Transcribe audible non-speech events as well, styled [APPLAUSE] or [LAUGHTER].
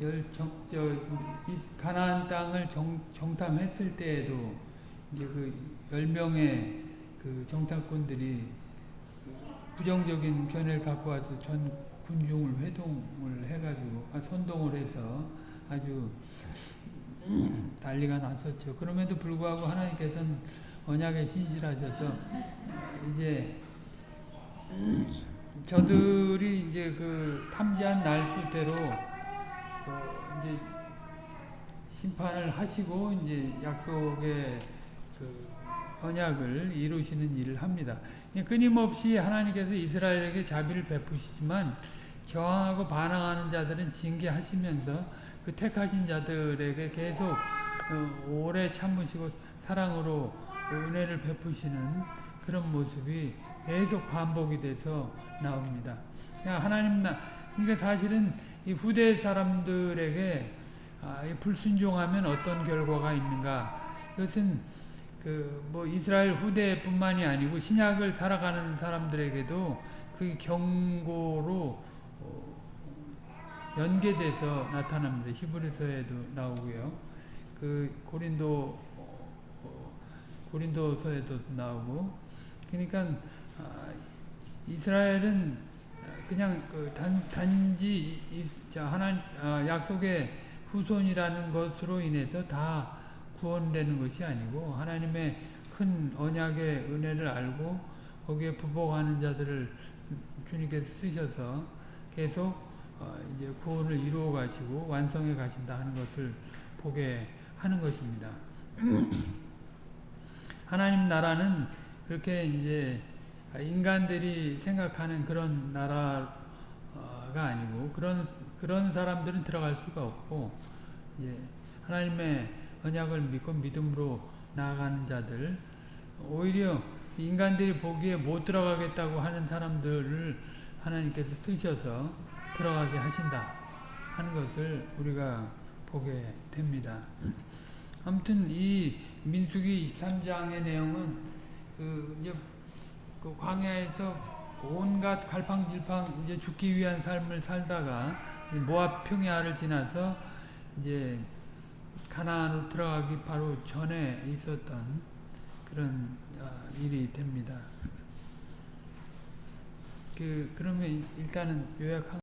열정 저 가나안 땅을 정, 정탐했을 때에도 이제 그열 명의 그 정탐꾼들이 부정적인 견해를 갖고 와서 전 군중을 회동을 해가지고 아, 선동을 해서 아주 난리가 났었죠. 그럼에도 불구하고 하나님께서는 언약에 신실하셔서 이제 저들이 이제 그 탐지한 날수대로 어 이제 심판을 하시고 이제 약속의 그 언약을 이루시는 일을 합니다. 끊임없이 하나님께서 이스라엘에게 자비를 베푸시지만 저항하고 반항하는 자들은 징계하시면서 그 택하신 자들에게 계속 어, 오래 참으시고 사랑으로 은혜를 베푸시는 그런 모습이 계속 반복이 돼서 나옵니다. 하나님 나 그러니까 사실은 이 후대 사람들에게 아, 불순종하면 어떤 결과가 있는가? 이것은 그 뭐 이스라엘 후대뿐만이 아니고 신약을 살아가는 사람들에게도 그 경고로 어, 연계돼서 나타납니다. 히브리서에도 나오고요. 그 고린도 어, 고린도서에도 나오고 그러니까 아, 이스라엘은 그냥 그 단, 단지 하나 아, 약속의 후손이라는 것으로 인해서 다 구원되는 것이 아니고 하나님의 큰 언약의 은혜를 알고 거기에 부복하는 자들을 주님께서 쓰셔서 계속 어, 이제 구원을 이루어 가시고 완성해 가신다 하는 것을 보게 하는 것입니다. [CLEARS THROAT] 하나님 나라는 그렇게 이제 인간들이 생각하는 그런 나라가 아니고 그런 그런 사람들은 들어갈 수가 없고 예, 하나님의 언약을 믿고 믿음으로 나아가는 자들 오히려 인간들이 보기에 못 들어가겠다고 하는 사람들을 하나님께서 쓰셔서 들어가게 하신다 하는 것을 우리가 보게 됩니다. 아무튼 이 민수기 23장의 내용은 그 이제 그 광야에서 온갖 갈팡질팡 이제 죽기 위한 삶을 살다가 모압 평야를 지나서 이제 가나안으로 들어가기 바로 전에 있었던 그런 어, 일이 됩니다. 그 그러면 일단은 요약한